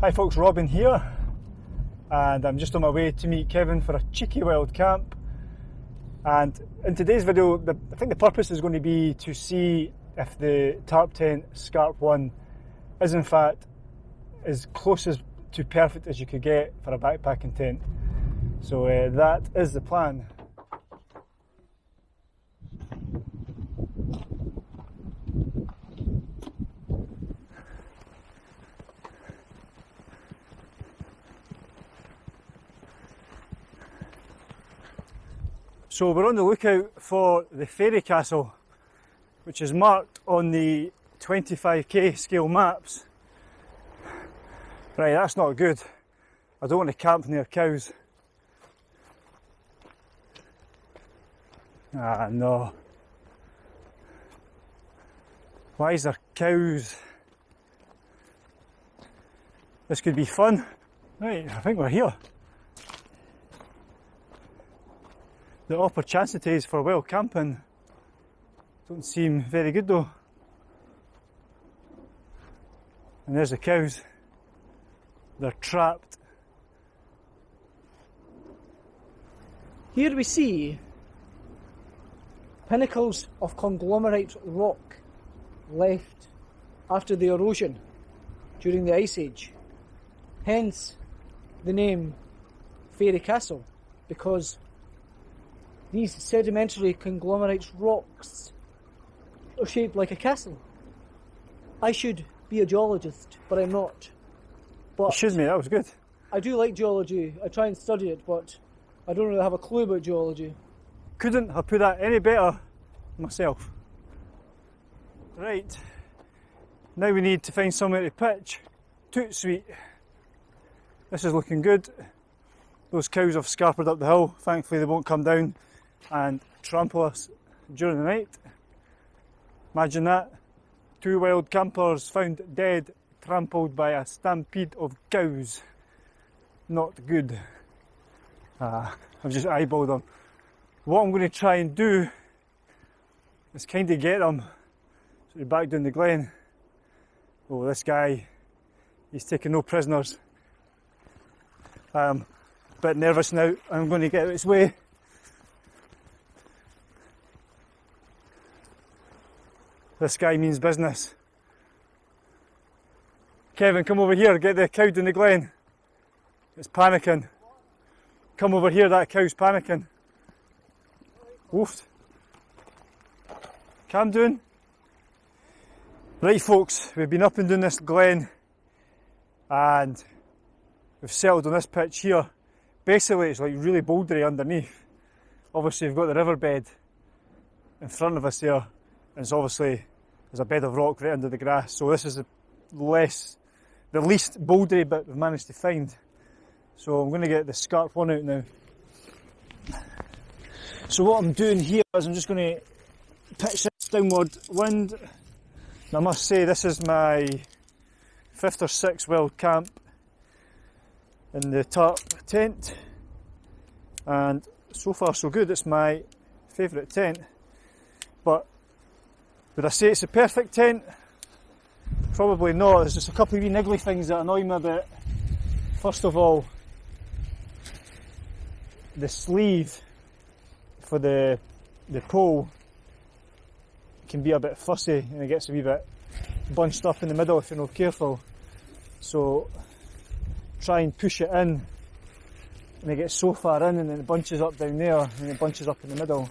Hi folks, Robin here, and I'm just on my way to meet Kevin for a cheeky wild camp. And in today's video, the, I think the purpose is going to be to see if the Tarptent Scarp 1 is in fact as close as to perfect as you could get for a backpacking tent. So uh, that is the plan. So we're on the lookout for the fairy castle, which is marked on the 25k scale maps. Right, that's not good. I don't want to camp near cows. Ah, no. Why is there cows? This could be fun. Right, I think we're here. The opportunities for wild camping don't seem very good though. And there's the cows. They're trapped. Here we see pinnacles of conglomerate rock left after the erosion during the Ice Age. Hence the name Fairy Castle, because these sedimentary conglomerate rocks are shaped like a castle. I should be a geologist, but I'm not. But Excuse me, that was good. I do like geology. I try and study it, but I don't really have a clue about geology. Couldn't have put that any better myself. Right, now we need to find somewhere to pitch. Toot sweet. This is looking good. Those cows have scarpered up the hill. Thankfully, they won't come down and trample us during the night. Imagine that. Two wild campers found dead, trampled by a stampede of cows. Not good. Ah, I've just eyeballed them. What I'm going to try and do is kind of get them so back down the glen. Oh, this guy, he's taking no prisoners. I'm a bit nervous now. I'm going to get out of his way. This guy means business. Kevin, come over here, get the cow in the glen. It's panicking. Come over here, that cow's panicking. Woofed. Calm down. Right folks, we've been up and down this glen and we've settled on this pitch here. Basically it's like really bouldery underneath. Obviously we've got the riverbed in front of us there and it's obviously there's a bed of rock right under the grass. So this is the less, the least bouldery bit we've managed to find. So I'm going to get the scarp one out now. So what I'm doing here is I'm just going to pitch this downward wind. And I must say this is my fifth or sixth wild camp in the tarp tent. And so far so good, it's my favourite tent. But would I say it's a perfect tent? Probably not. There's just a couple of wee niggly things that annoy me a bit. First of all, the sleeve for the the pole can be a bit fussy and it gets a wee bit bunched up in the middle if you're not careful. So try and push it in and it gets so far in and then it bunches up down there and it bunches up in the middle.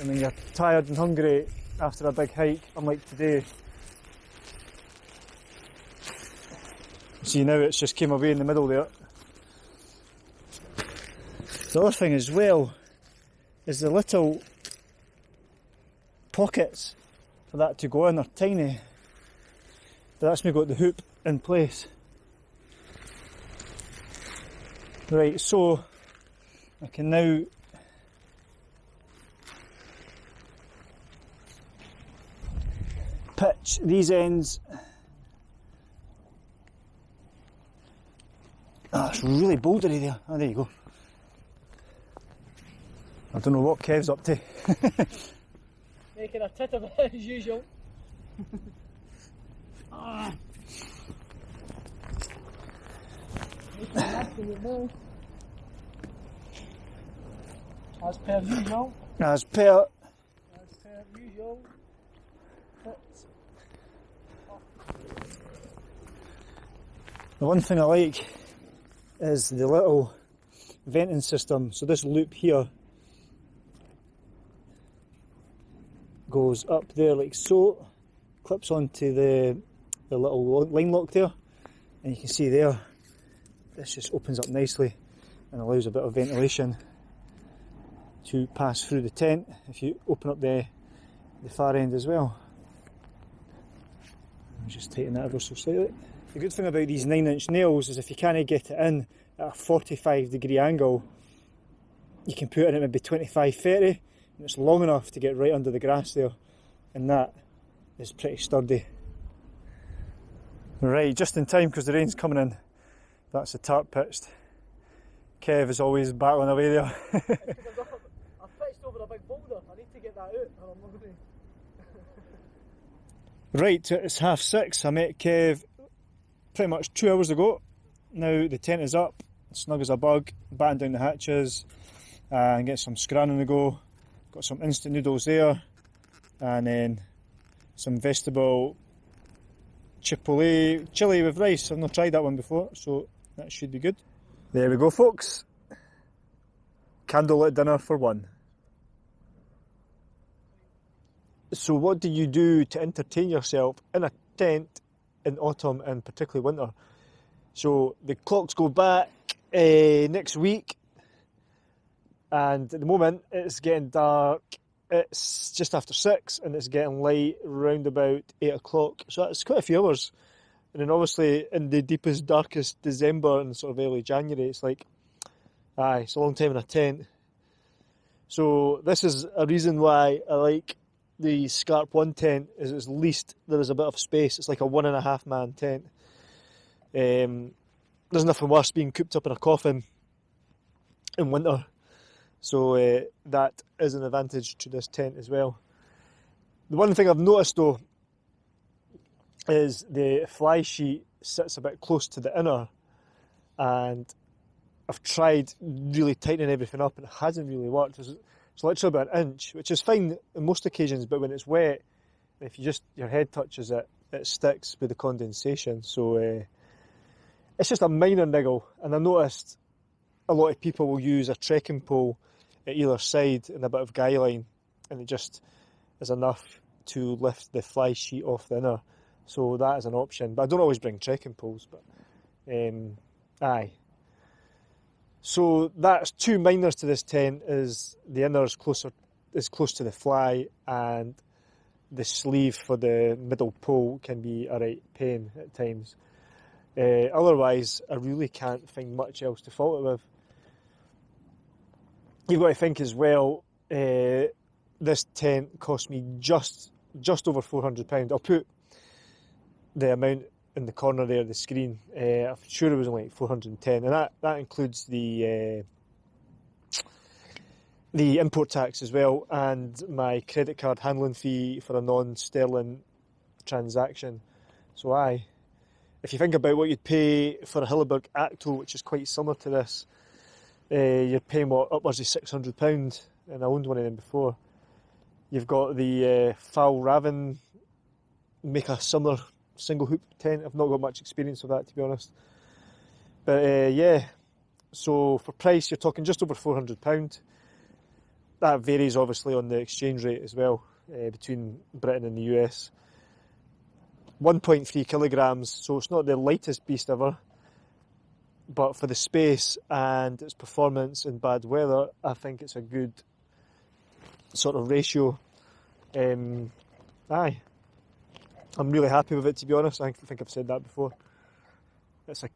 And when you're tired and hungry, after a big hike, unlike today. See now it's just came away in the middle there. The other thing as well is the little pockets for that to go in are tiny. But that's me got the hoop in place. Right, so I can now these ends. Ah, it's really bouldery there. Oh, there you go. I don't know what Kev's up to. Making a tit of it as usual. ah. As per usual, As per as per usual, The one thing I like is the little venting system. So this loop here goes up there like so, clips onto the the little line lock there, and you can see there, this just opens up nicely and allows a bit of ventilation to pass through the tent if you open up the the far end as well. I'll just tighten that ever so slightly. The good thing about these 9 inch nails is if you can't get it in at a 45 degree angle, you can put it in at maybe 25 30 and it's long enough to get right under the grass there, and that is pretty sturdy. Right, just in time because the rain's coming in. That's the tarp pitched. Kev is always battling away there. I've pitched over a big boulder. I need to get that out, or I'm not going to. Right, it's half six. I met Kev pretty much two hours ago. Now the tent is up, snug as a bug, batten down the hatches, uh, and get some scran on the go. Got some instant noodles there, and then some vegetable chipotle chili with rice. I've not tried that one before, so that should be good. There we go, folks. Candlelit dinner for one. So, what do you do to entertain yourself in a tent in autumn and particularly winter? So, the clocks go back uh, next week, and at the moment it's getting dark. It's just after six, and it's getting light round about eight o'clock. So that's quite a few hours. And then obviously in the deepest, darkest December and sort of early January, it's like, aye, it's a long time in a tent. So this is a reason why I like the Scarp One tent. Is at least there is a bit of space. It's like a one and a half man tent. Um, there's nothing worse being cooped up in a coffin in winter. So uh, that is an advantage to this tent as well. The one thing I've noticed though is the fly sheet sits a bit close to the inner, and I've tried really tightening everything up and it hasn't really worked. It's, it's literally about an inch, which is fine on most occasions, but when it's wet, if you just your head touches it, it sticks with the condensation. So uh, it's just a minor niggle, and I noticed a lot of people will use a trekking pole at either side and a bit of guy line, and it just is enough to lift the fly sheet off the inner. So that is an option. But I don't always bring trekking poles, but um, aye. So that's two minors to this tent is the inner is closer is close to the fly and the sleeve for the middle pole can be a right pain at times. Uh, otherwise, I really can't find much else to fault it with. You've got to think as well. Uh, this tent cost me just just over four hundred pound. I'll put the amount in the corner there, the screen. Uh, I'm sure it was only like four hundred and ten, and that that includes the uh, the import tax as well, and my credit card handling fee for a non-sterling transaction. So I, if you think about what you'd pay for a Hilleberg Akto, which is quite similar to this, uh, you're paying what upwards of six hundred pound, and I owned one of them before. You've got the uh, Raven make a similar single hoop tent. I've not got much experience of that to be honest, but uh, yeah. So for price, you're talking just over four hundred pound. That varies obviously on the exchange rate as well uh, between Britain and the US. 1.3 kilograms, so it's not the lightest beast ever but for the space and its performance in bad weather, I think it's a good sort of ratio. Um, aye, I'm really happy with it to be honest. I think I've said that before. It's a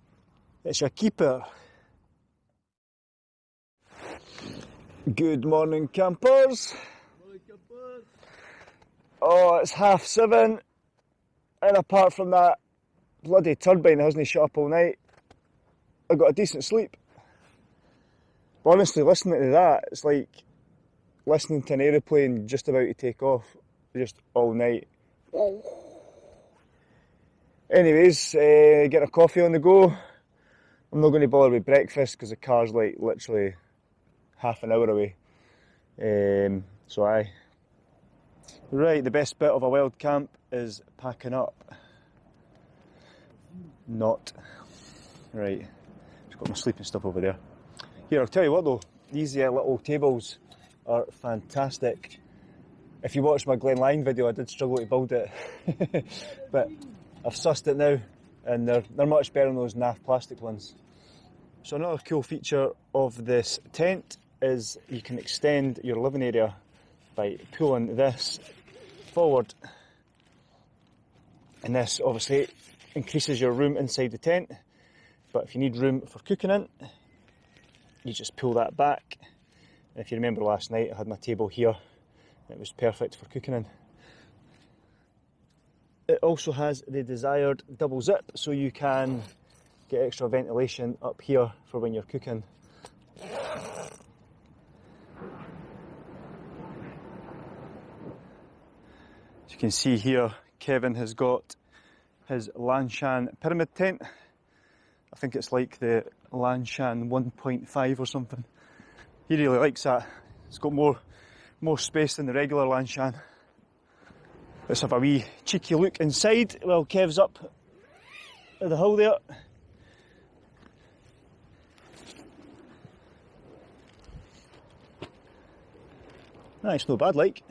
it's a keeper. Good morning, campers. Oh, it's half seven, and apart from that bloody turbine hasn't shut up all night. I got a decent sleep. But honestly, listening to that, it's like listening to an aeroplane just about to take off, just all night. Oh. Anyways, uh, get a coffee on the go, I'm not going to bother with breakfast because the car's like literally half an hour away. Um, so I. Right, the best bit of a wild camp is packing up. Not. Right, just got my sleeping stuff over there. Here, I'll tell you what though, these uh, little tables are fantastic. If you watched my Glen Lyon video, I did struggle to build it, but I've sussed it now, and they're, they're much better than those naff plastic ones. So another cool feature of this tent is you can extend your living area by pulling this forward. And this obviously increases your room inside the tent. But if you need room for cooking in, you just pull that back. And if you remember last night, I had my table here. It was perfect for cooking in. It also has the desired double zip, so you can get extra ventilation up here for when you're cooking. As you can see here, Kevin has got his Lanshan pyramid tent. I think it's like the Lanshan 1.5 or something. He really likes that. It's got more more space than the regular Lanshan. Let's have a wee cheeky look inside while Kev's up at the hill there. Nice, no bad like.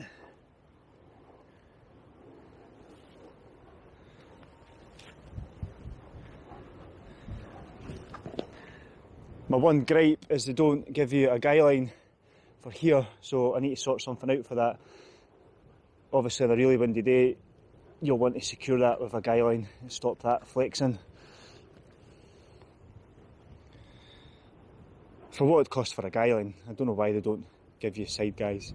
My one gripe is they don't give you a guy line for here, so I need to sort something out for that. Obviously, on a really windy day, you'll want to secure that with a guy line and stop that flexing. For what it costs for a guy line, I don't know why they don't give you side guys.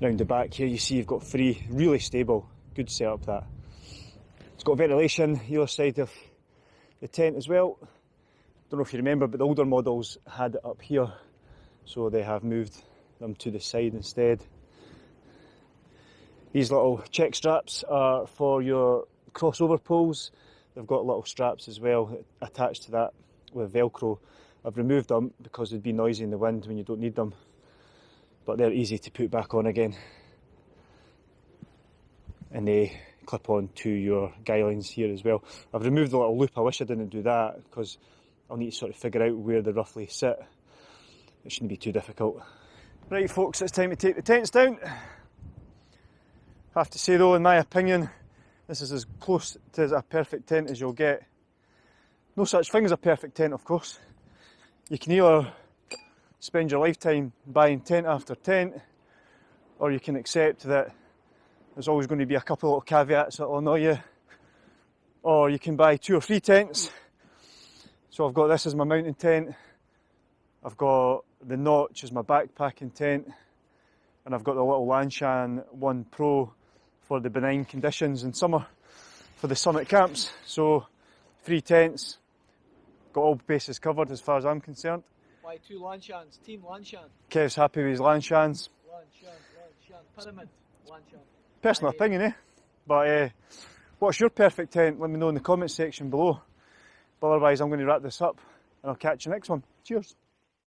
Round the back here, you see you've got three really stable, good setup that. It's got ventilation either side of the tent as well. Don't know if you remember, but the older models had it up here, so they have moved them to the side instead. These little check straps are for your crossover poles. They've got little straps as well attached to that with Velcro. I've removed them because they'd be noisy in the wind when you don't need them, but they're easy to put back on again. And they clip on to your guy lines here as well. I've removed the little loop, I wish I didn't do that because I'll need to sort of figure out where they roughly sit. It shouldn't be too difficult. Right folks, it's time to take the tents down. I have to say though, in my opinion, this is as close to a perfect tent as you'll get. No such thing as a perfect tent, of course. You can either spend your lifetime buying tent after tent, or you can accept that there's always going to be a couple of caveats that will annoy you. Or you can buy two or three tents. So I've got this as my mountain tent. I've got the Notch is my backpacking tent. And I've got the little Lanshan 1 Pro for the benign conditions in summer for the summit camps. So three tents, got all bases covered as far as I'm concerned. Why two Lanshans? Team Lanshan. Kev's happy with his Lanshans. Lanshan, Lanshan. Pyramid. Lanshan. Personal Aye. opinion, eh? But uh, what's your perfect tent? Let me know in the comment section below. But otherwise, I'm going to wrap this up and I'll catch you next one. Cheers.